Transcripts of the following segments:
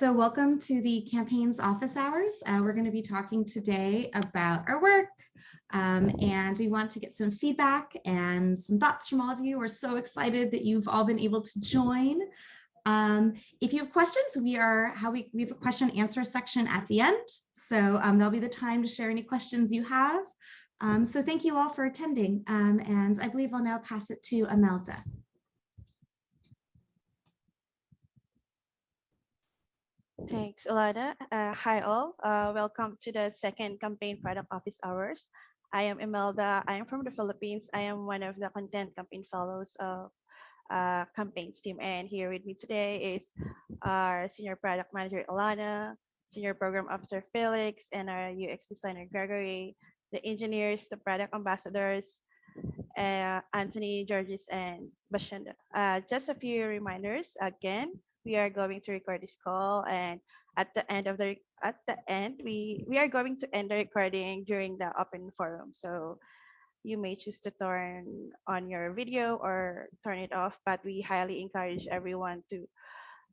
so welcome to the campaign's office hours. Uh, we're going to be talking today about our work um, and we want to get some feedback and some thoughts from all of you. We're so excited that you've all been able to join. Um, if you have questions, we are how we, we have a question answer section at the end. So um, there'll be the time to share any questions you have. Um, so thank you all for attending. Um, and I believe I'll now pass it to Imelda. Thanks, Alana. Uh, hi all. Uh, welcome to the second campaign product office hours. I am Imelda. I am from the Philippines. I am one of the content campaign fellows of uh, campaigns team. And here with me today is our senior product manager, Alana, senior program officer, Felix, and our UX designer, Gregory, the engineers, the product ambassadors, uh, Anthony, Georges, and Bashenda. Uh, just a few reminders again we are going to record this call and at the end of the at the end we we are going to end the recording during the open forum. So you may choose to turn on your video or turn it off but we highly encourage everyone to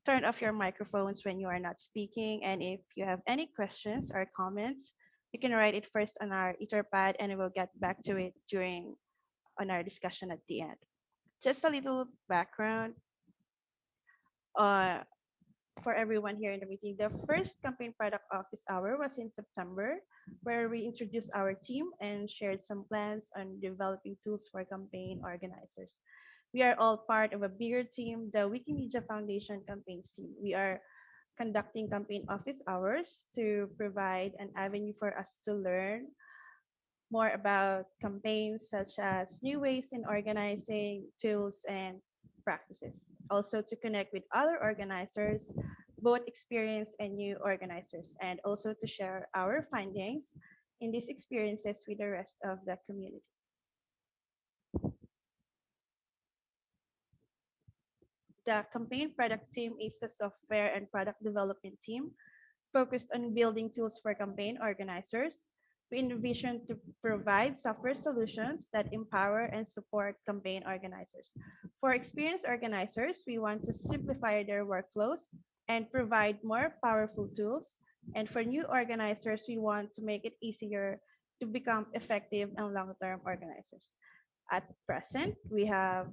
turn off your microphones when you are not speaking. And if you have any questions or comments you can write it first on our etherpad and we will get back to it during on our discussion at the end. Just a little background uh, for everyone here in the meeting. The first campaign product office hour was in September, where we introduced our team and shared some plans on developing tools for campaign organizers. We are all part of a bigger team, the Wikimedia Foundation campaigns team. We are conducting campaign office hours to provide an avenue for us to learn more about campaigns such as new ways in organizing tools and practices. Also to connect with other organizers, both experienced and new organizers, and also to share our findings in these experiences with the rest of the community. The campaign product team is a software and product development team focused on building tools for campaign organizers, we envision to provide software solutions that empower and support campaign organizers. For experienced organizers, we want to simplify their workflows and provide more powerful tools. And for new organizers, we want to make it easier to become effective and long-term organizers. At present, we have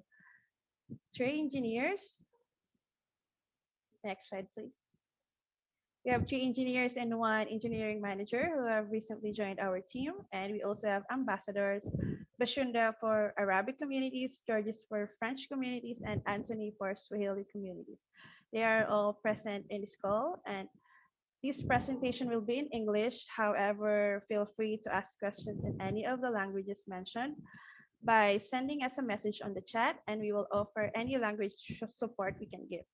three engineers. Next slide, please. We have three engineers and one engineering manager who have recently joined our team. And we also have ambassadors, Bashunda for Arabic communities, Georges for French communities, and Anthony for Swahili communities. They are all present in this call and this presentation will be in English. However, feel free to ask questions in any of the languages mentioned by sending us a message on the chat and we will offer any language support we can give.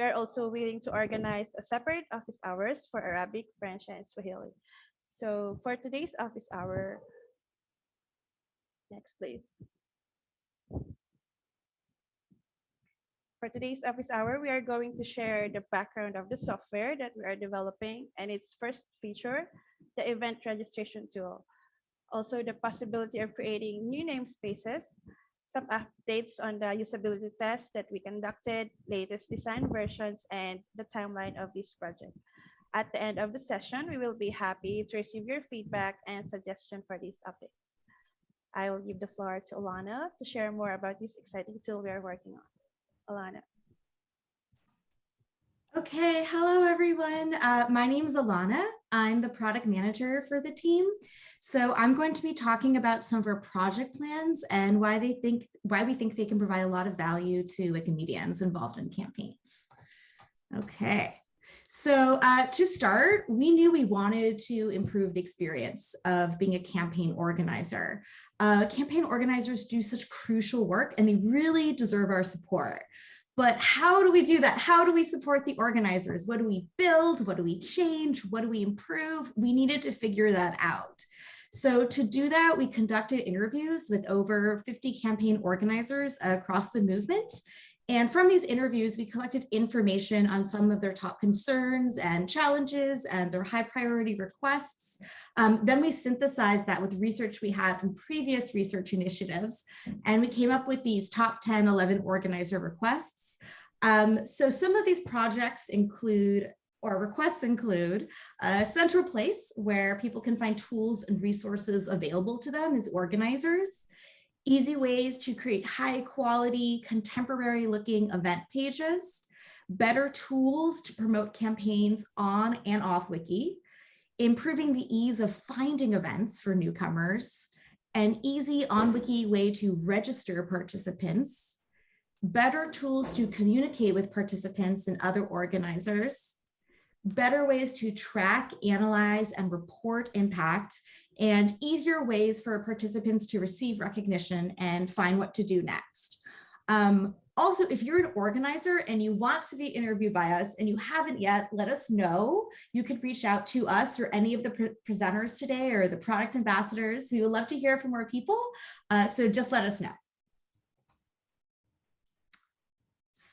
We are also willing to organize a separate office hours for Arabic, French, and Swahili. So for today's office hour, next please. For today's office hour, we are going to share the background of the software that we are developing and its first feature, the event registration tool. Also the possibility of creating new namespaces, some updates on the usability test that we conducted, latest design versions, and the timeline of this project. At the end of the session, we will be happy to receive your feedback and suggestion for these updates. I will give the floor to Alana to share more about this exciting tool we are working on. Alana. Okay, hello everyone. Uh, my name is Alana. I'm the product manager for the team. So I'm going to be talking about some of our project plans and why they think why we think they can provide a lot of value to Wikimedians involved in campaigns. Okay. So uh, to start, we knew we wanted to improve the experience of being a campaign organizer. Uh, campaign organizers do such crucial work and they really deserve our support. But how do we do that? How do we support the organizers? What do we build? What do we change? What do we improve? We needed to figure that out. So to do that, we conducted interviews with over 50 campaign organizers across the movement and from these interviews, we collected information on some of their top concerns and challenges and their high priority requests. Um, then we synthesized that with research we had from previous research initiatives, and we came up with these top 10, 11 organizer requests. Um, so some of these projects include or requests include a central place where people can find tools and resources available to them as organizers, easy ways to create high quality, contemporary looking event pages, better tools to promote campaigns on and off Wiki, improving the ease of finding events for newcomers, an easy on Wiki way to register participants, better tools to communicate with participants and other organizers, better ways to track, analyze, and report impact, and easier ways for participants to receive recognition and find what to do next. Um, also, if you're an organizer and you want to be interviewed by us and you haven't yet, let us know. You could reach out to us or any of the pre presenters today or the product ambassadors. We would love to hear from more people. Uh, so just let us know.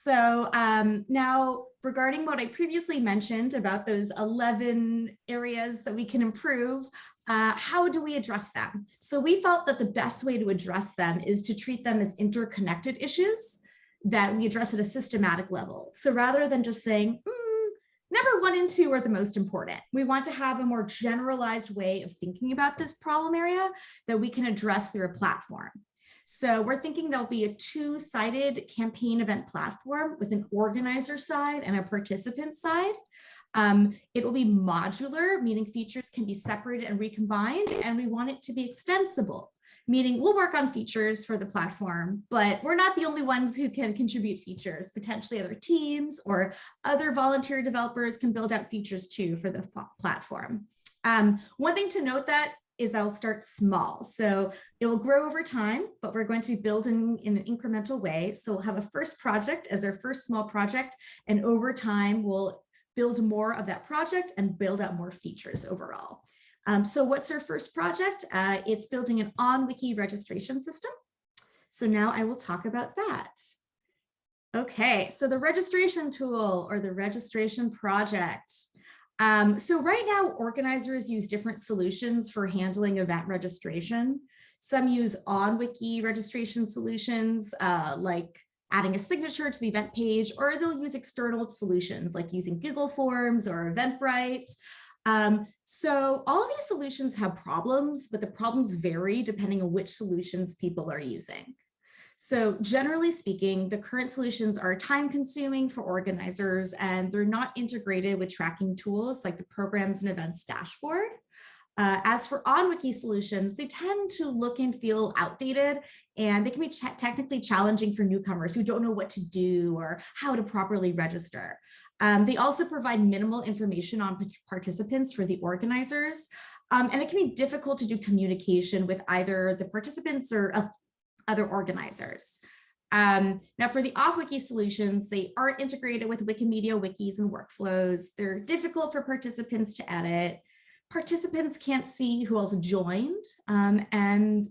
So um, now regarding what I previously mentioned about those 11 areas that we can improve, uh, how do we address them? So we felt that the best way to address them is to treat them as interconnected issues that we address at a systematic level. So rather than just saying, mm, number one and two are the most important, we want to have a more generalized way of thinking about this problem area that we can address through a platform. So we're thinking there'll be a two-sided campaign event platform with an organizer side and a participant side. Um, it will be modular, meaning features can be separated and recombined, and we want it to be extensible, meaning we'll work on features for the platform, but we're not the only ones who can contribute features. Potentially other teams or other volunteer developers can build out features too for the platform. Um, one thing to note that is that will start small. So it will grow over time, but we're going to be building in an incremental way. So we'll have a first project as our first small project, and over time we'll build more of that project and build out more features overall. Um, so what's our first project? Uh, it's building an on-wiki registration system. So now I will talk about that. Okay, so the registration tool or the registration project. Um, so right now, organizers use different solutions for handling event registration. Some use on-wiki registration solutions uh, like adding a signature to the event page, or they'll use external solutions like using Google Forms or Eventbrite. Um, so all of these solutions have problems, but the problems vary depending on which solutions people are using. So generally speaking, the current solutions are time consuming for organizers and they're not integrated with tracking tools like the programs and events dashboard. Uh, as for on-wiki solutions, they tend to look and feel outdated and they can be ch technically challenging for newcomers who don't know what to do or how to properly register. Um, they also provide minimal information on participants for the organizers. Um, and it can be difficult to do communication with either the participants or uh, other organizers. Um, now for the off-wiki solutions, they aren't integrated with Wikimedia wikis and workflows. They're difficult for participants to edit participants can't see who else joined um, and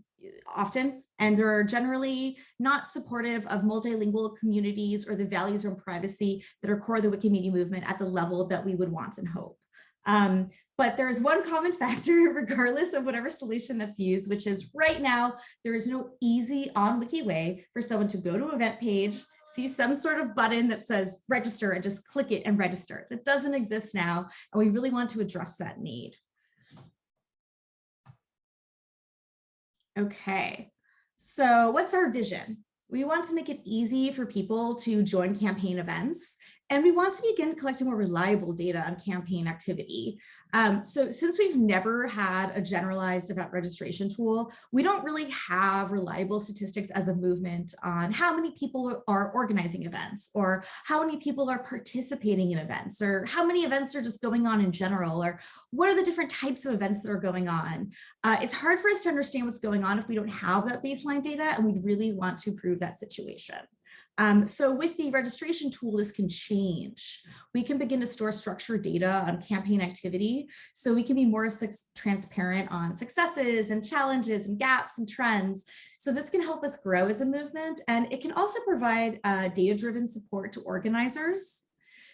often and they're generally not supportive of multilingual communities or the values around privacy that are core of the Wikimedia movement at the level that we would want and hope. Um, but there is one common factor regardless of whatever solution that's used, which is right now, there is no easy on wiki way for someone to go to an event page, see some sort of button that says register and just click it and register. That doesn't exist now. And we really want to address that need. Okay, so what's our vision? We want to make it easy for people to join campaign events and we want to begin collecting more reliable data on campaign activity. Um, so since we've never had a generalized event registration tool, we don't really have reliable statistics as a movement on how many people are organizing events or how many people are participating in events or how many events are just going on in general or what are the different types of events that are going on. Uh, it's hard for us to understand what's going on if we don't have that baseline data and we really want to improve that situation. Um, so with the registration tool, this can change. We can begin to store structured data on campaign activity, so we can be more transparent on successes and challenges and gaps and trends. So this can help us grow as a movement, and it can also provide uh, data-driven support to organizers,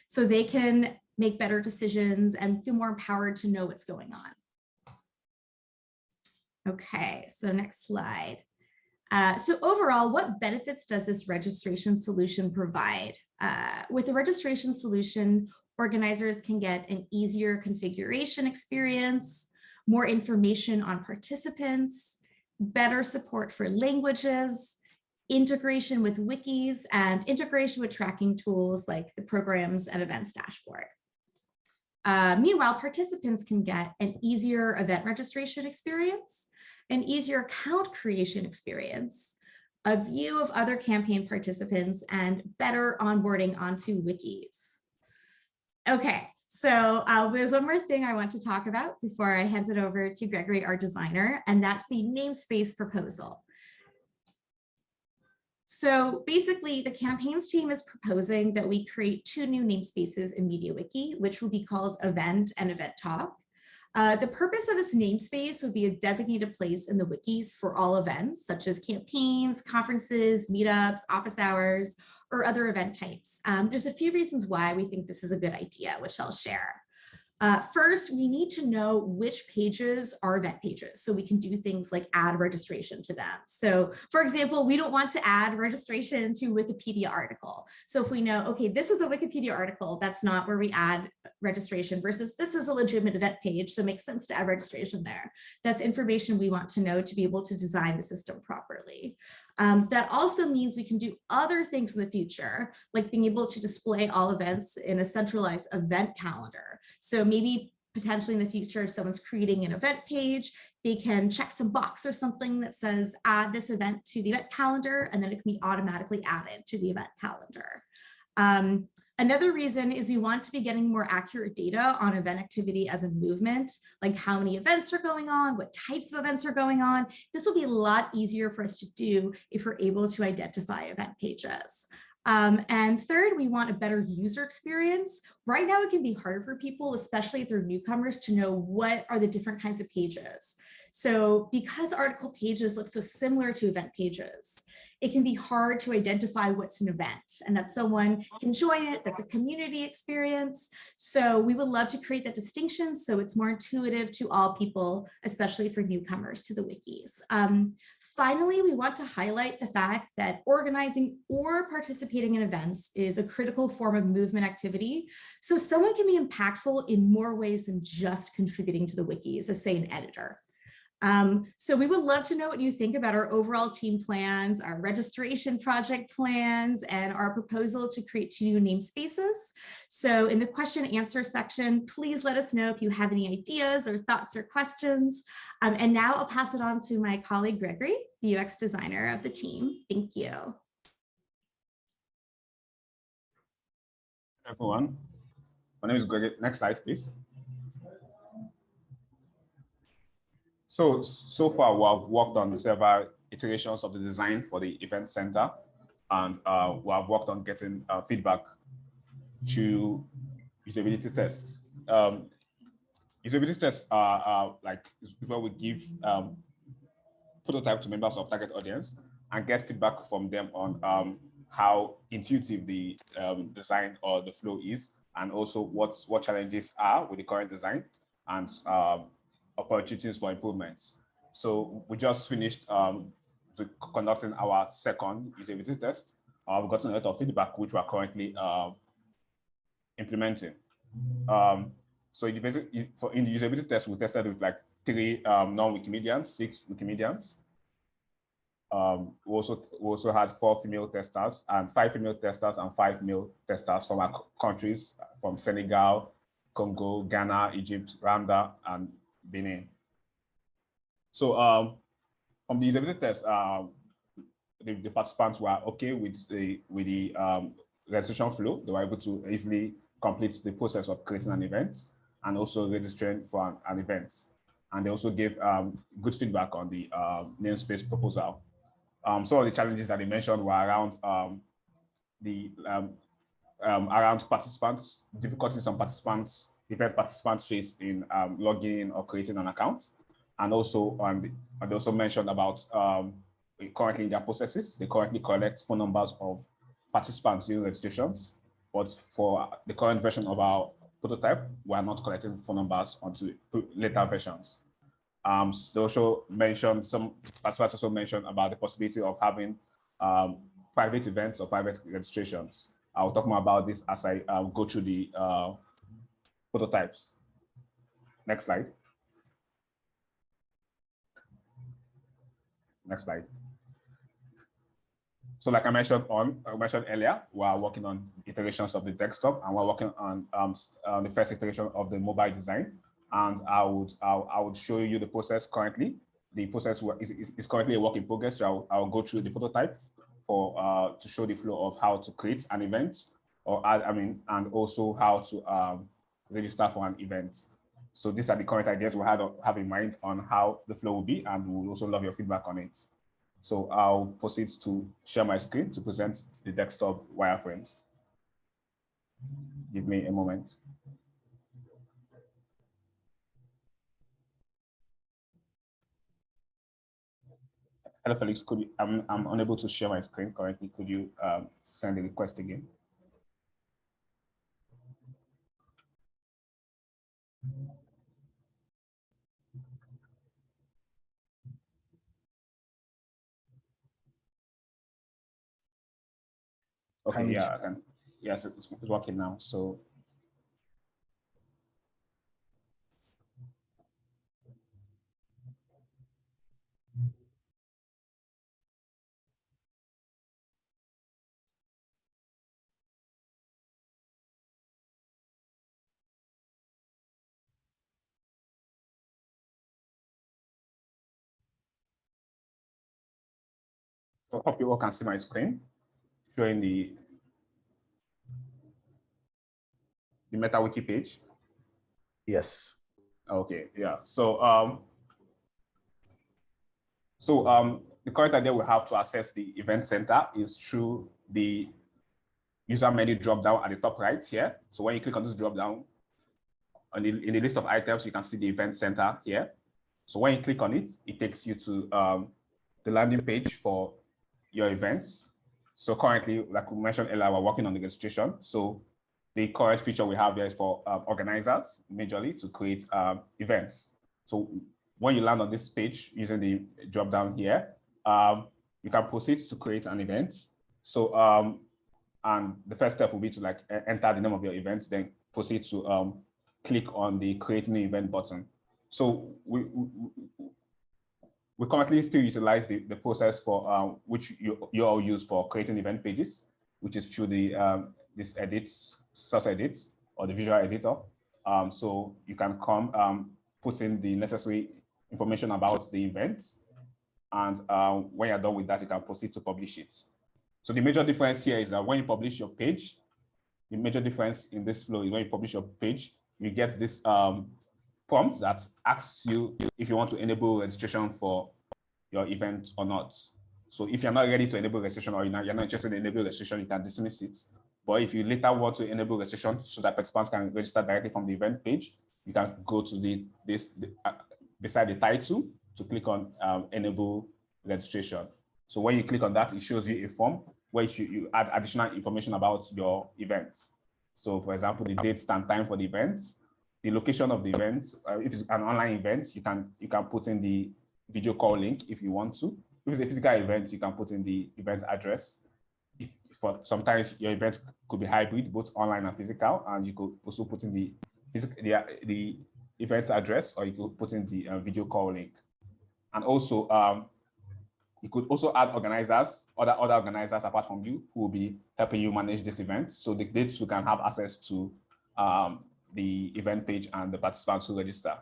so they can make better decisions and feel more empowered to know what's going on. Okay, so next slide. Uh, so overall, what benefits does this registration solution provide? Uh, with the registration solution, Organizers can get an easier configuration experience, more information on participants, better support for languages, integration with wikis, and integration with tracking tools like the programs and events dashboard. Uh, meanwhile, participants can get an easier event registration experience, an easier account creation experience, a view of other campaign participants, and better onboarding onto wikis. Okay, so uh, there's one more thing I want to talk about before I hand it over to Gregory, our designer, and that's the namespace proposal. So basically the campaigns team is proposing that we create two new namespaces in MediaWiki, which will be called event and event talk. Uh, the purpose of this namespace would be a designated place in the wikis for all events, such as campaigns, conferences, meetups, office hours, or other event types. Um, there's a few reasons why we think this is a good idea, which I'll share. Uh, first, we need to know which pages are event pages so we can do things like add registration to them. So for example, we don't want to add registration to Wikipedia article. So if we know, okay, this is a Wikipedia article, that's not where we add registration versus this is a legitimate event page. So it makes sense to add registration there. That's information we want to know to be able to design the system properly. Um, that also means we can do other things in the future, like being able to display all events in a centralized event calendar. So maybe potentially in the future, if someone's creating an event page, they can check some box or something that says add this event to the event calendar, and then it can be automatically added to the event calendar. Um, another reason is we want to be getting more accurate data on event activity as a movement, like how many events are going on, what types of events are going on. This will be a lot easier for us to do if we're able to identify event pages. Um, and third, we want a better user experience. Right now, it can be hard for people, especially if they're newcomers, to know what are the different kinds of pages. So because article pages look so similar to event pages, it can be hard to identify what's an event and that someone can join it, that's a community experience. So we would love to create that distinction so it's more intuitive to all people, especially for newcomers to the wikis. Um, finally, we want to highlight the fact that organizing or participating in events is a critical form of movement activity. So someone can be impactful in more ways than just contributing to the wikis as say an editor. Um, so we would love to know what you think about our overall team plans, our registration project plans, and our proposal to create two new namespaces. So in the question answer section, please let us know if you have any ideas or thoughts or questions. Um, and now I'll pass it on to my colleague Gregory, the UX designer of the team. Thank you. Everyone, my name is Gregory. Next slide, please. So, so far we have worked on several iterations of the design for the event center and uh, we have worked on getting uh, feedback to usability tests. Um, usability tests are, are like where we give um, prototype to members of target audience and get feedback from them on um, how intuitive the um, design or the flow is, and also what's, what challenges are with the current design, and um, opportunities for improvements. So we just finished um, conducting our second usability test. Uh, we've gotten a lot of feedback, which we're currently uh, implementing. Um, so in the, for, in the usability test, we tested with like three um, non-Wikimedians, six Wikimedians. Um, we also we also had four female testers and five female testers and five male testers from our countries, from Senegal, Congo, Ghana, Egypt, Rwanda, and Benin. So um, on the usability test, uh, the, the, participants were okay with the with the um, registration flow. They were able to easily complete the process of creating an event and also registering for an, an event. And they also gave um, good feedback on the um, namespace proposal. Um, some of the challenges that they mentioned were around um, the um, um, around participants, difficulties on participants event participants face in um, logging in or creating an account. And also, um, they also mentioned about um, currently in their processes, they currently collect phone numbers of participants during registrations. But for the current version of our prototype, we are not collecting phone numbers onto later versions. Um, they also mentioned some, as also mentioned about the possibility of having um, private events or private registrations. I'll talk more about this as I um, go through the uh, prototypes. Next slide. Next slide. So like I mentioned on, I mentioned earlier, we are working on iterations of the desktop and we're working on, um, on the first iteration of the mobile design. And I would, I, I would show you the process currently. The process is, is, is currently a work in progress. So I'll, I'll go through the prototype for uh, to show the flow of how to create an event or add, I mean, and also how to um, register for an event. So these are the current ideas we have, have in mind on how the flow will be, and we'll also love your feedback on it. So I'll proceed to share my screen to present the desktop wireframes. Give me a moment. Hello, Felix. Could you, I'm, I'm unable to share my screen currently. Could you um, send a request again? Okay, yeah, I can. Yes, it's, it's working now. So I hope you all can see my screen showing the the MetaWiki page. Yes. Okay, yeah. So um so um the current idea we have to access the event center is through the user menu drop down at the top right here. So when you click on this drop down, on the, in the list of items, you can see the event center here. So when you click on it, it takes you to um, the landing page for your events. So currently, like we mentioned earlier, we're working on the registration. So the current feature we have here is for um, organizers, majorly, to create um, events. So when you land on this page using the drop down here, um, you can proceed to create an event. So, um, and the first step will be to like enter the name of your event, then proceed to um, click on the create new event button. So we, we, we currently still utilize the, the process for um, which you, you all use for creating event pages, which is through the um, this edits, source edits, or the visual editor. Um, so you can come um, put in the necessary information about the event. And um, when you're done with that, you can proceed to publish it. So the major difference here is that when you publish your page, the major difference in this flow is when you publish your page, you get this um, prompt that asks you if you want to enable registration for your event or not. So if you're not ready to enable registration or you're not, you're not interested in enable registration, you can dismiss it. But if you later want to enable registration so that participants can register directly from the event page, you can go to the this the, uh, beside the title to click on um, enable registration. So when you click on that, it shows you a form where you, you add additional information about your event. So for example, the date and time for the event, the location of the event. Uh, if it's an online event, you can you can put in the video call link if you want to. If it's a physical event, you can put in the event address if for sometimes your event could be hybrid, both online and physical, and you could also put in the physical the, the event address, or you could put in the uh, video call link. And also, um, you could also add organizers, other other organizers apart from you, who will be helping you manage this event, so the dates who can have access to um, the event page and the participants who register.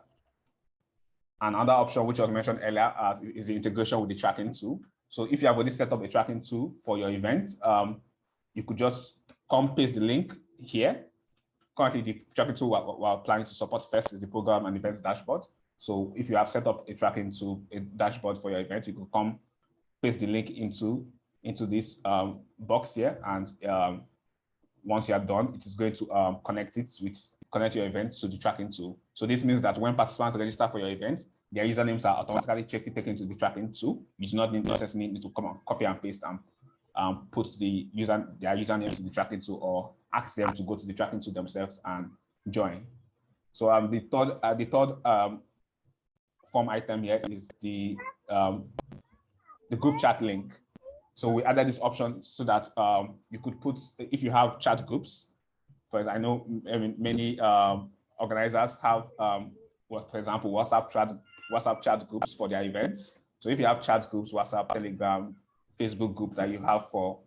Another option, which was mentioned earlier, uh, is the integration with the tracking tool. So if you have already set up a tracking tool for your event, um, you could just come paste the link here. Currently, the tracking tool we're, we're, planning to support first is the program and events dashboard. So if you have set up a tracking tool, a dashboard for your event, you could come paste the link into, into this um, box here. And um, once you are done, it is going to um, connect it with connect your event to the tracking tool. So this means that when participants register for your event, their usernames are automatically checked, taken to the tracking tool. You do not need necessarily need to come and copy and paste and um, put the user their usernames in the tracking tool or ask them to go to the tracking tool themselves and join. So um, the third uh, the third um, form item here is the um, the group chat link. So we added this option so that um, you could put, if you have chat groups, for I know many um, organizers have, um, for example, WhatsApp chat, WhatsApp chat groups for their events. So if you have chat groups, WhatsApp, Telegram, Facebook group that you have for,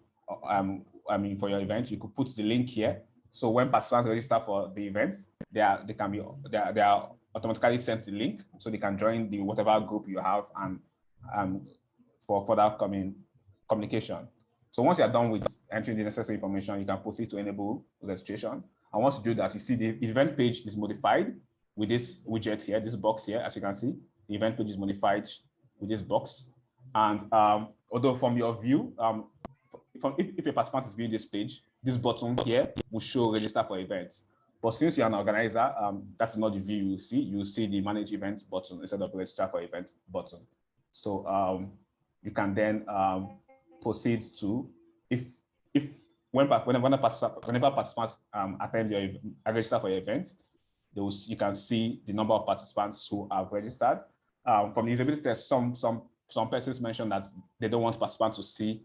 um, I mean, for your event, you could put the link here. So when participants register for the events, they are they can be they are, they are automatically sent the link, so they can join the whatever group you have and um, for further coming communication. So once you're done with entering the necessary information, you can proceed to enable registration. And once you do that, you see the event page is modified with this widget here, this box here, as you can see, the event page is modified with this box. And um, although from your view, um, from, if, if a participant is viewing this page, this button here will show register for events. But since you're an organizer, um, that's not the view you see. You see the manage event button instead of register for event button. So um, you can then um, proceed to, if if when participants, whenever participants um, attend your register for your event, those you can see the number of participants who have registered. Um, from the usability test, some some some persons mentioned that they don't want participants to see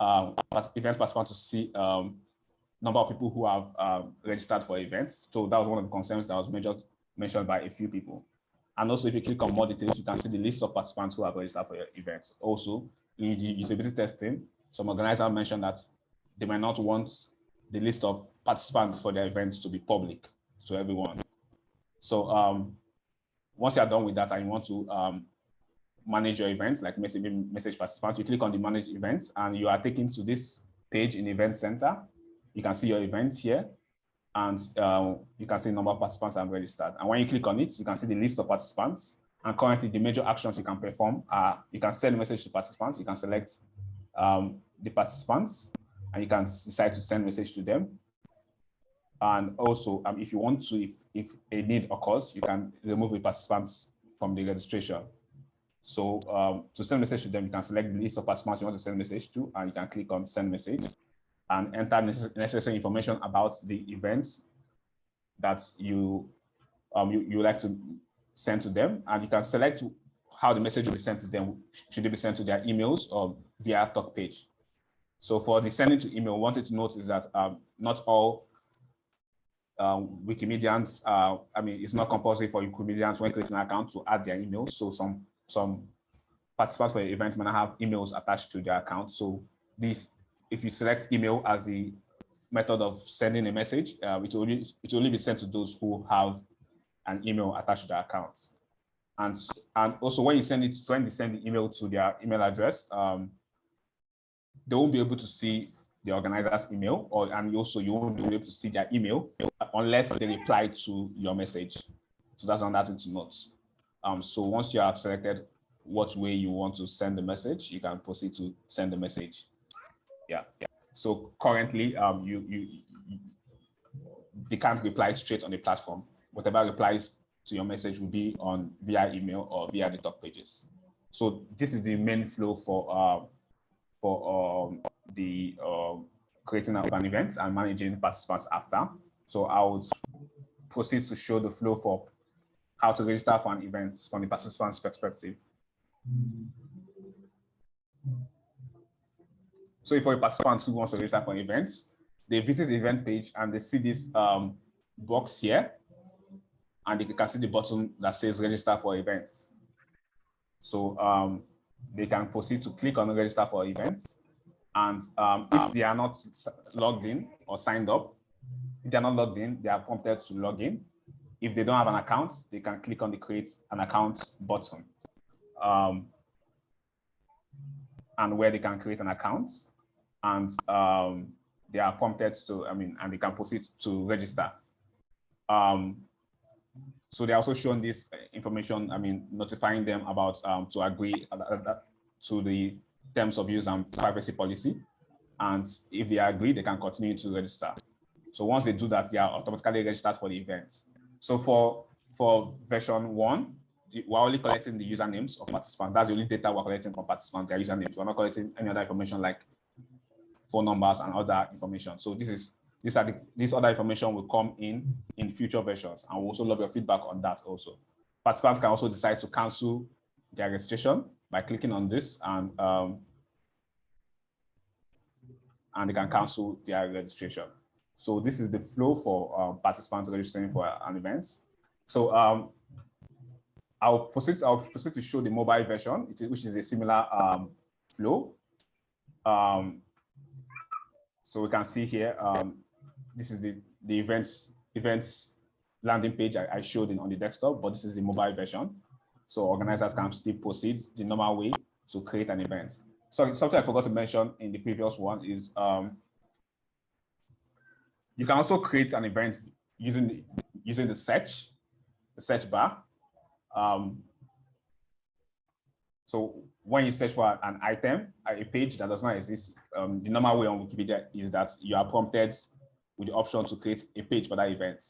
um, event participants to see um, number of people who have um, registered for events. So that was one of the concerns that was measured, mentioned by a few people. And also, if you click on more details, you can see the list of participants who have registered for your events. Also, the usability testing, some organizers mentioned that they might not want the list of participants for their events to be public to everyone. So um, once you're done with that and you want to um, manage your events, like message, message participants, you click on the manage events and you are taken to this page in Event Center. You can see your events here and uh, you can see number of participants have registered. And when you click on it, you can see the list of participants. And currently the major actions you can perform are, you can send a message to participants, you can select um, the participants, and you can decide to send message to them. And also, um, if you want to, if, if a need occurs, you can remove the participants from the registration. So um, to send message to them, you can select the list of participants you want to send message to, and you can click on send message and enter necessary information about the events that you um, you, you like to send to them. And you can select how the message will be sent to them. Should it be sent to their emails or via talk page? So for the sending to email, wanted to note is that um, not all um, Wikimedians, uh, I mean, it's not compulsory for Wikimedians when creating an account to add their emails. So some some participants for the event might not have emails attached to their account. So if you select email as the method of sending a message, uh, it, will only, it will only be sent to those who have an email attached to their account. And, and also when you send it, when they send the email to their email address, um, they won't be able to see the organizer's email or and also you won't be able to see their email unless they reply to your message. So that's another thing to note. Um, so once you have selected what way you want to send the message, you can proceed to send the message. Yeah. yeah. So currently, um, you, you, you they can't reply straight on the platform. Whatever replies to your message will be on via email or via the top pages. So this is the main flow for uh, for um, the uh, creating an event and managing participants after. So I would proceed to show the flow for how to register for an event from the participant's perspective. So if a participant who wants to register for an event, they visit the event page and they see this um, box here, and they can see the button that says register for events. So um, they can proceed to click on register for events. And um, if they are not logged in or signed up, if they're not logged in, they are prompted to log in. If they don't have an account, they can click on the create an account button. Um, and where they can create an account and um, they are prompted to, I mean, and they can proceed to register. Um, so they're also showing this information, I mean, notifying them about um, to agree uh, uh, uh, to the terms of use and privacy policy. And if they agree, they can continue to register. So once they do that, they are automatically registered for the event. So for, for version one, we're only collecting the usernames of participants. That's the only data we're collecting from participants, their usernames. We're not collecting any other information like phone numbers and other information. So this is these are the, this other information will come in in future versions, and we also love your feedback on that also. Participants can also decide to cancel their registration by clicking on this and um, and they can cancel their registration. So this is the flow for um, participants registering for an event. So um, I'll proceed, I'll proceed to show the mobile version, which is a similar um, flow. Um, so we can see here, um, this is the, the events, events landing page I, I showed in on the desktop, but this is the mobile version. So organizers can still proceed the normal way to create an event. So something I forgot to mention in the previous one is um, you can also create an event using the, using the search, the search bar. Um, so when you search for an item, a page that does not exist, um, the normal way on Wikipedia is that you are prompted with the option to create a page for that event.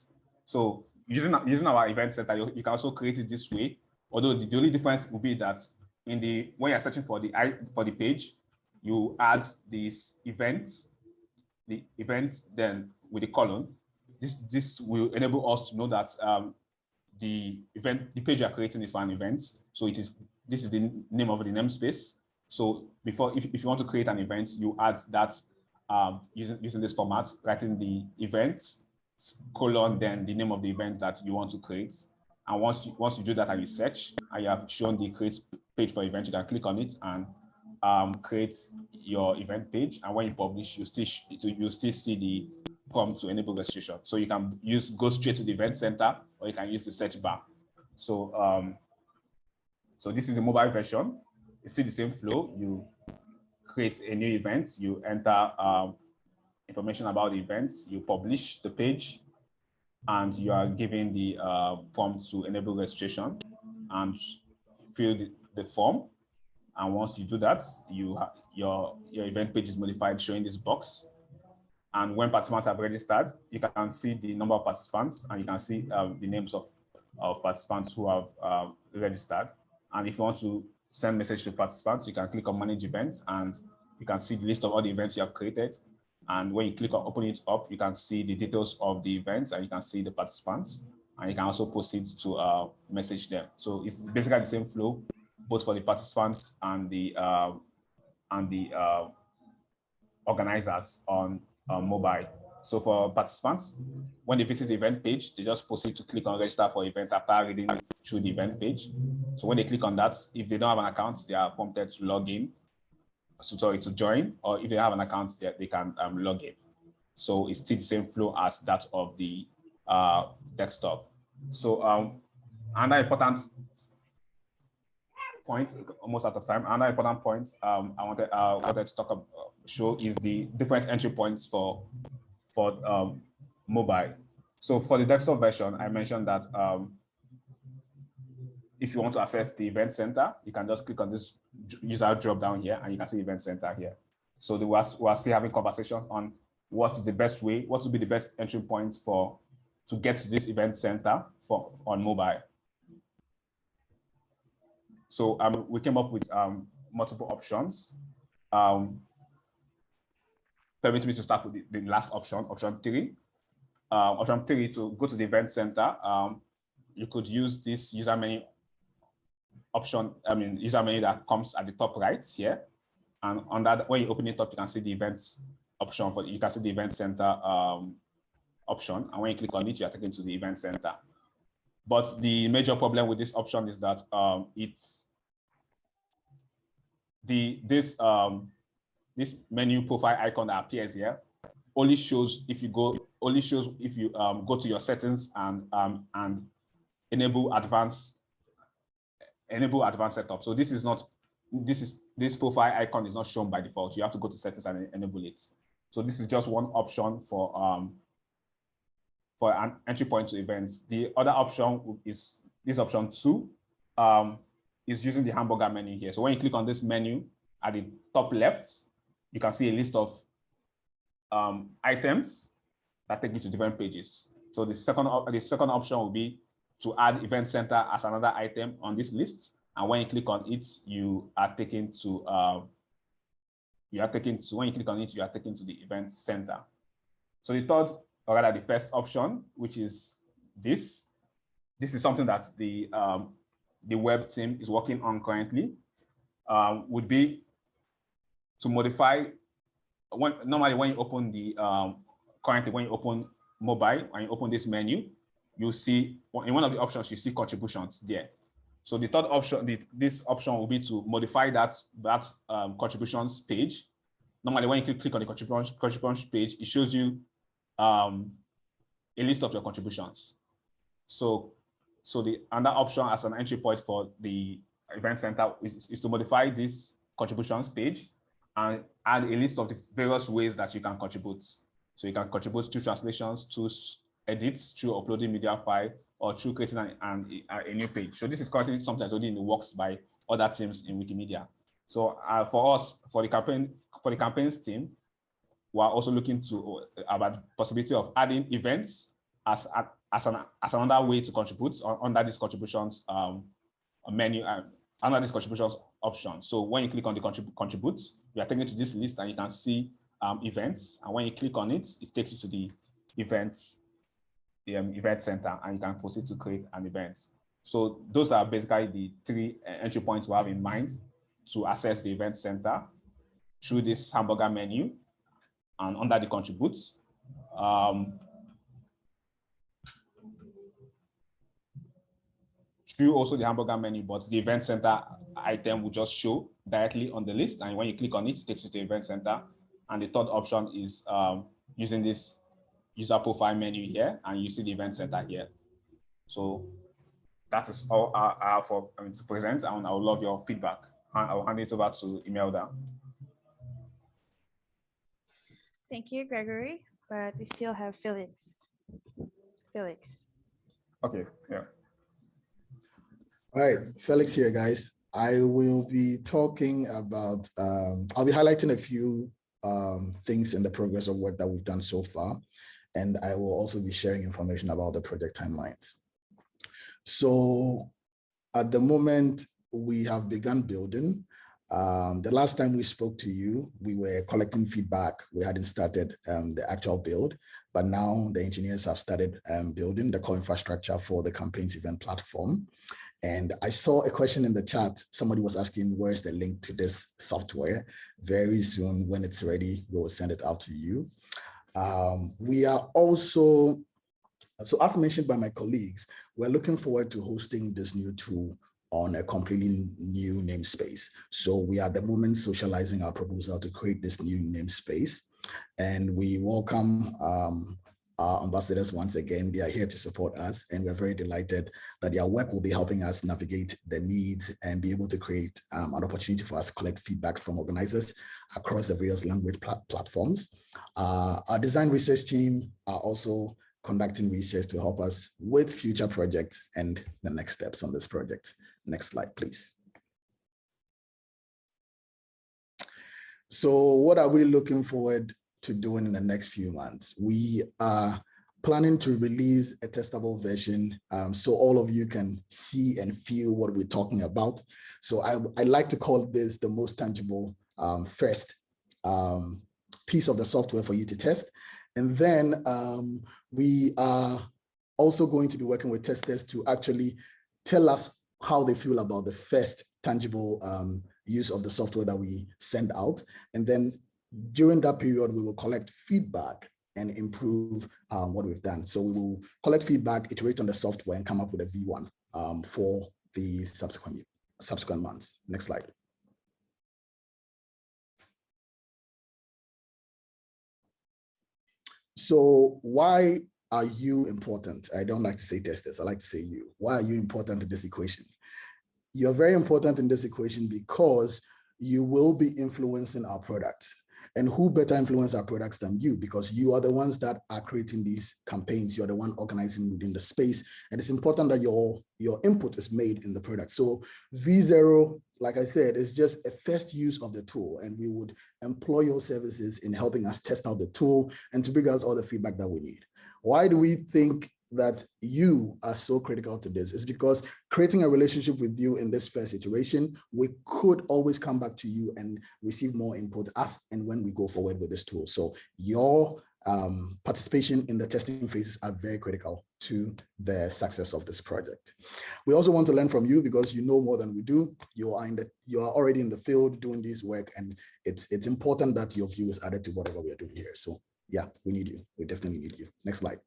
So using, using our event center, you, you can also create it this way. Although the, the only difference will be that in the when you're searching for the for the page, you add this event, the event, then with the column. This this will enable us to know that um, the event, the page you're creating is for an event. So it is this is the name of the namespace. So before, if, if you want to create an event, you add that um, using, using this format, writing the event, colon, then the name of the event that you want to create. And once you, once you do that and you search, and you have shown the create page for event, you can click on it and um, create your event page. And when you publish, you still you still see the prompt to enable registration. So you can use go straight to the event center, or you can use the search bar. So um, so this is the mobile version. It's still the same flow. You create a new event, you enter um, information about the event, you publish the page, and you are given the uh, to enable registration and fill the, the form. And once you do that, you your your event page is modified, showing this box. And when participants have registered, you can see the number of participants, and you can see um, the names of of participants who have um, registered. And if you want to send message to participants, you can click on manage events and you can see the list of all the events you have created. And when you click on open it up, you can see the details of the events and you can see the participants. And you can also proceed to uh, message them. So it's basically the same flow, both for the participants and the uh, and the uh, organizers on mobile. So for participants, when they visit the event page, they just proceed to click on register for events after reading through the event page. So when they click on that, if they don't have an account, they are prompted to log in, so sorry, to join, or if they have an account, they, they can um, log in. So it's still the same flow as that of the uh, desktop. So um, another important point, almost out of time, another important point um, I wanted, uh, wanted to talk about, show is the different entry points for for um, mobile. So for the desktop version, I mentioned that um, if you want to access the event center, you can just click on this user drop down here and you can see event center here. So we are, we are still having conversations on what is the best way, what would be the best entry point for to get to this event center for on mobile. So um, we came up with um, multiple options. Um, permit me to start with the, the last option, option three. Uh, option three, to go to the event center, um, you could use this user menu option, I mean, user menu that comes at the top right here. And on that, when you open it up, you can see the events option for, you can see the event center um, option. And when you click on it, you are taken to the event center. But the major problem with this option is that um, it's the this um, this menu profile icon that appears here only shows if you go only shows if you um, go to your settings and um, and enable advanced enable advanced setup. So this is not this is this profile icon is not shown by default. You have to go to settings and enable it. So this is just one option for um, for an entry point to events. The other option is this option two um, is using the hamburger menu here. So when you click on this menu at the top left, you can see a list of um, items that take you to different pages. So the second, the second option will be to add event center as another item on this list. And when you click on it, you are taken to, uh, you are taken to, when you click on it, you are taken to the event center. So the third, or rather the first option, which is this, this is something that the, um, the web team is working on currently, um, would be to modify when normally when you open the um, currently when you open mobile and you open this menu, you see in one of the options you see contributions there. So the third option, the, this option will be to modify that that um, contributions page. Normally, when you click on the contributions contributions page, it shows you um, a list of your contributions. So, so the another option as an entry point for the event center is, is to modify this contributions page and add a list of the various ways that you can contribute. So you can contribute to translations, to edits, through uploading media file, or through creating an, an, a new page. So this is currently something that's already in the works by other teams in Wikimedia. So uh, for us, for the campaign, for the campaigns team, we're also looking to uh, about the possibility of adding events as as an as another way to contribute under this contributions um, menu uh, under this contributions option. So when you click on the contrib contribute, you are taken to this list and you can see um, events. And when you click on it, it takes you to the events, the um, event center, and you can proceed to create an event. So those are basically the three uh, entry points we have in mind to access the event center through this hamburger menu and under the contributes. Um, through also the hamburger menu, but the event center item will just show directly on the list. And when you click on it, it takes you to event center. And the third option is um, using this user profile menu here, and you see the event center here. So that is all I have for I mean, to present, and I would love your feedback. And I'll hand it over to Imelda. Thank you, Gregory, but we still have Felix. Felix. Okay, yeah. All right, Felix here, guys. I will be talking about, um, I'll be highlighting a few um, things in the progress of work that we've done so far. And I will also be sharing information about the project timelines. So at the moment, we have begun building. Um, the last time we spoke to you, we were collecting feedback. We hadn't started um, the actual build, but now the engineers have started um, building the core infrastructure for the campaigns event platform. And I saw a question in the chat. Somebody was asking, where's the link to this software? Very soon, when it's ready, we will send it out to you. Um, we are also, so as mentioned by my colleagues, we're looking forward to hosting this new tool on a completely new namespace. So we are at the moment socializing our proposal to create this new namespace. And we welcome um, our ambassadors once again. They are here to support us and we're very delighted that their work will be helping us navigate the needs and be able to create um, an opportunity for us to collect feedback from organizers across the various language pl platforms. Uh, our design research team are also conducting research to help us with future projects and the next steps on this project. Next slide, please. So what are we looking forward to doing in the next few months. We are planning to release a testable version um, so all of you can see and feel what we're talking about. So I, I like to call this the most tangible um, first um, piece of the software for you to test. And then um, we are also going to be working with testers to actually tell us how they feel about the first tangible um, use of the software that we send out. And then during that period, we will collect feedback and improve um, what we've done. So we will collect feedback, iterate on the software and come up with a V1 um, for the subsequent, subsequent months. Next slide. So why are you important? I don't like to say testers, I like to say you. Why are you important in this equation? You're very important in this equation because you will be influencing our products. And who better influence our products than you? Because you are the ones that are creating these campaigns. You're the one organizing within the space. And it's important that your, your input is made in the product. So V0, like I said, is just a first use of the tool. And we would employ your services in helping us test out the tool and to bring us all the feedback that we need. Why do we think that you are so critical to this is because creating a relationship with you in this first iteration, we could always come back to you and receive more input as and when we go forward with this tool. So your um, participation in the testing phases are very critical to the success of this project. We also want to learn from you because you know more than we do. You are in the you are already in the field doing this work, and it's it's important that your view is added to whatever we are doing here. So yeah, we need you. We definitely need you. Next slide.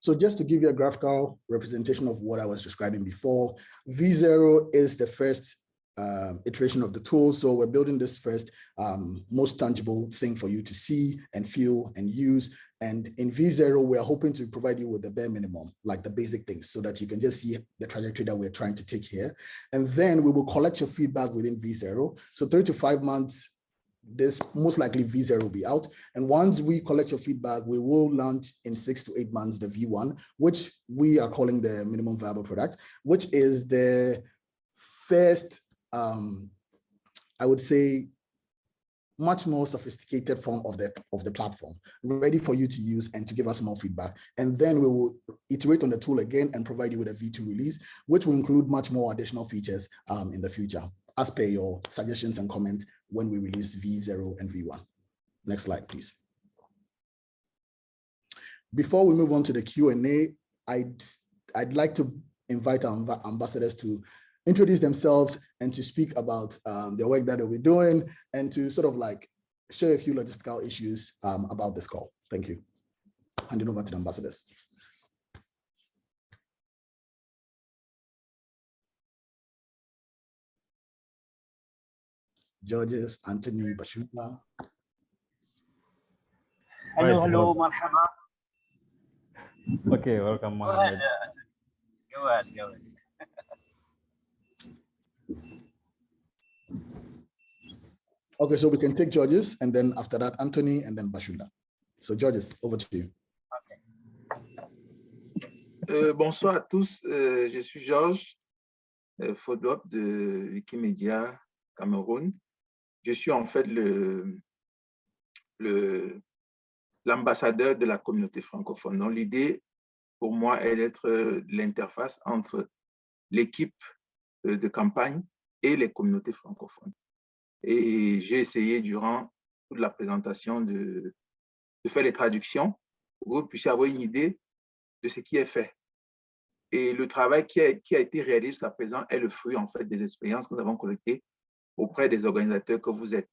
So just to give you a graphical representation of what I was describing before, V0 is the first um, iteration of the tool. So we're building this first um, most tangible thing for you to see and feel and use. And in V0, we're hoping to provide you with the bare minimum, like the basic things, so that you can just see the trajectory that we're trying to take here. And then we will collect your feedback within V0. So three to five months this most likely V0 will be out. And once we collect your feedback, we will launch in six to eight months the V1, which we are calling the minimum viable product, which is the first, um, I would say, much more sophisticated form of the of the platform, ready for you to use and to give us more feedback. And then we will iterate on the tool again and provide you with a V2 release, which will include much more additional features um, in the future, as per your suggestions and comments when we release V0 and V1. Next slide, please. Before we move on to the Q&A, I'd, I'd like to invite our ambassadors to introduce themselves and to speak about um, the work that they'll doing and to sort of like share a few logistical issues um, about this call. Thank you. Handing over to the ambassadors. Georges, Anthony, Bashunda. Hello, hello, marhaba. Okay, welcome, Go ahead. Mohammed. uh, Go ahead, go ahead. Okay, so we can take Georges and then after that, Anthony and then Bashunda. So Georges, over to you. Euh, bonsoir à tous, euh, je suis Georges euh, Fodouop de Wikimedia Cameroun. Je suis en fait le l'ambassadeur de la communauté francophone. Donc l'idée pour moi est d'être euh, l'interface entre l'équipe euh, de campagne et les communautés francophones. Et j'ai essayé durant toute la présentation de, de faire les traductions pour que vous puissiez avoir une idée de ce qui est fait. Et le travail qui a, qui a été réalisé jusqu'à présent est le fruit en fait des expériences que nous avons collectées auprès des organisateurs que vous êtes.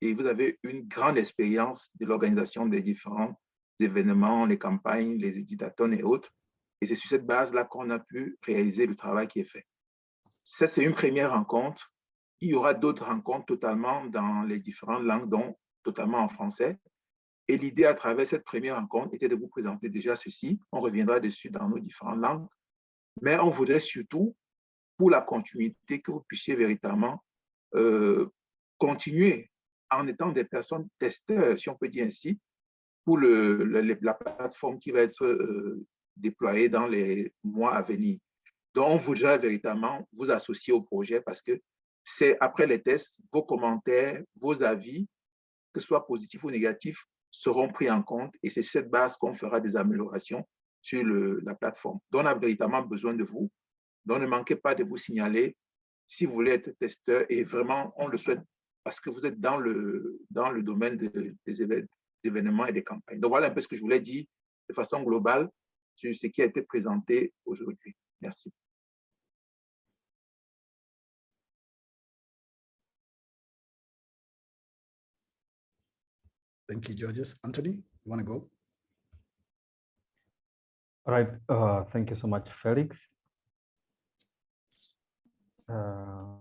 Et vous avez une grande expérience de l'organisation des différents événements, les campagnes, les éditateurs et autres. Et c'est sur cette base-là qu'on a pu réaliser le travail qui est fait. Ça, c'est une première rencontre. Il y aura d'autres rencontres totalement dans les différentes langues, dont totalement en français. Et l'idée à travers cette première rencontre était de vous présenter déjà ceci. On reviendra dessus dans nos différentes langues. Mais on voudrait surtout, pour la continuité, que vous puissiez véritablement euh, continuer en étant des personnes testeurs, si on peut dire ainsi, pour le, la plateforme qui va être euh, déployée dans les mois à venir. Donc, on voudrait véritablement vous associer au projet parce que c'est après les tests, vos commentaires, vos avis, que ce soit positifs ou négatifs, seront pris en compte et c'est sur cette base qu'on fera des améliorations sur la plateforme. Donc, on a véritablement besoin de vous. Donc, ne manquez pas de vous signaler si vous voulez être testeur et vraiment, on le souhaite parce que vous êtes dans le, dans le domaine de- des évén- des événements et des campagnes. Donc, voilà un peu ce que je voulais dire de façon globale sur ce qui a été présenté aujourd'hui. Merci. Thank you, Georges. Anthony, you want to go? Right, uh, thank you so much, Felix. Uh,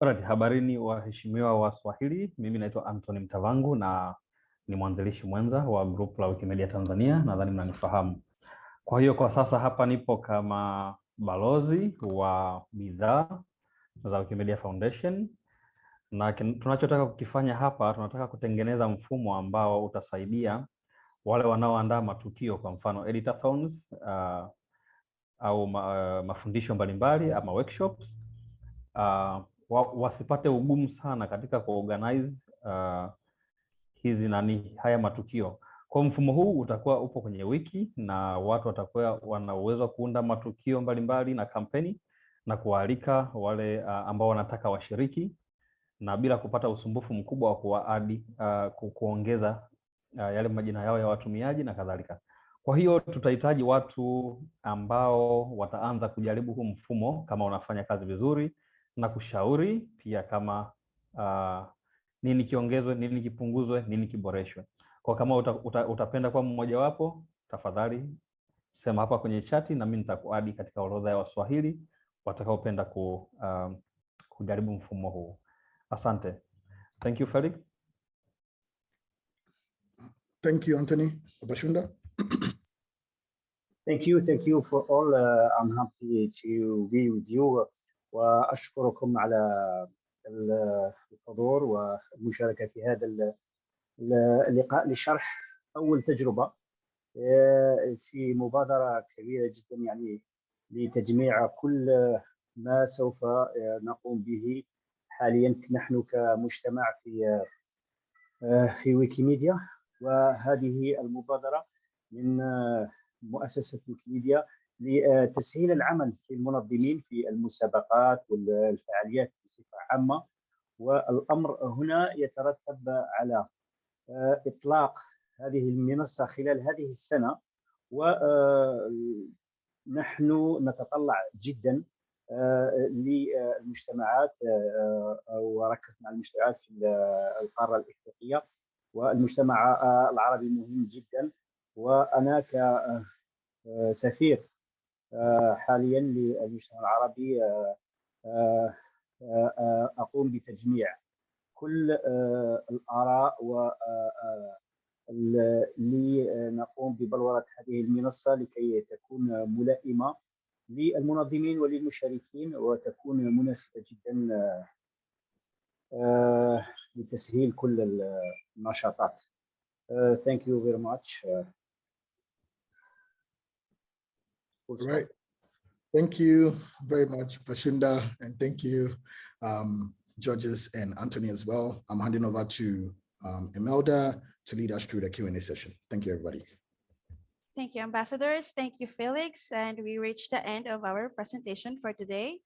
right, habarini waheshimiwa wa Swahili. Mimi naitwa Anthony Mtavangu na ni mwanzilishi mwenza wa group la Wikimedia Tanzania, nadhani mnanifahamu. Kwa hiyo kwa sasa hapa nipo kama balozi wa bidhaa za Wikimedia Foundation na tunachotaka kukifanya hapa, tunataka kutengeneza mfumo ambao utasaidia wale wanaoandaa matukio, kwa mfano editathons uh, au ma, mafundisho mbalimbali ama workshops uh, wa, wasipate ugumu sana katika kuorganize uh, hizi nani haya matukio. Kwa mfumo huu utakuwa upo kwenye wiki na watu watakuwa wana uwezo kuunda matukio mbalimbali na kampeni na kuwaalika wale uh, ambao wanataka washiriki na bila kupata usumbufu mkubwa wa kuwaadi uh, kuongeza uh, yale majina yao ya watumiaji na kadhalika. Kwa hiyo tutahitaji watu ambao wataanza kujaribu huu mfumo kama unafanya kazi vizuri na kushauri pia kama uh, nini kiongezwe, nini kipunguzwe, nini kiboreshwe. Kwa kama uta, uta, utapenda kuwa mmojawapo, tafadhali sema hapa kwenye chati na mimi nitakuadi katika orodha ya Waswahili watakaopenda ku, uh, kujaribu mfumo huu. Asante. Thank you, Felix. Thank you, Anthony. Bashunda. Thank you, thank you for all. Uh, I'm happy to be with you وأشكركم على ال- الحضور والمشاركة في هذا ال- ال- اللقاء لشرح أول تجربة آه، في مبادرة كبيرة جدا يعني لتجميع كل ما سوف آه، نقوم به حاليا نحن كمجتمع في آه، في ويكيميديا وهذه المبادرة من آه، مؤسسة ويكيميديا لتسهيل العمل للمنظمين في المسابقات والفعاليات بصفة عامة. والأمر هنا يترتب على آه، إطلاق هذه المنصة خلال هذه السنة. ونحن نتطلع جدا آه، للمجتمعات آه، وركزنا على المجتمعات في القارة الإفريقية. والمجتمع آه، العربي مهم جدا. وأنا كسفير آه، آه، حاليا للمجتمع العربي آه، أقوم بتجميع كل الآراء و لنقوم ببلورة هذه المنصة لكي تكون ملائمة للمنظمين وللمشاركين وتكون مناسبة جدا لتسهيل كل النشاطات. Thank you very much. Full stop. Right. Thank you very much, Bashunda, and thank you, um, Georges and Anthony as well. I'm handing over to um, Imelda to lead us through the Q&A session. Thank you, everybody. Thank you, ambassadors. Thank you, Felix. And we reached the end of our presentation for today.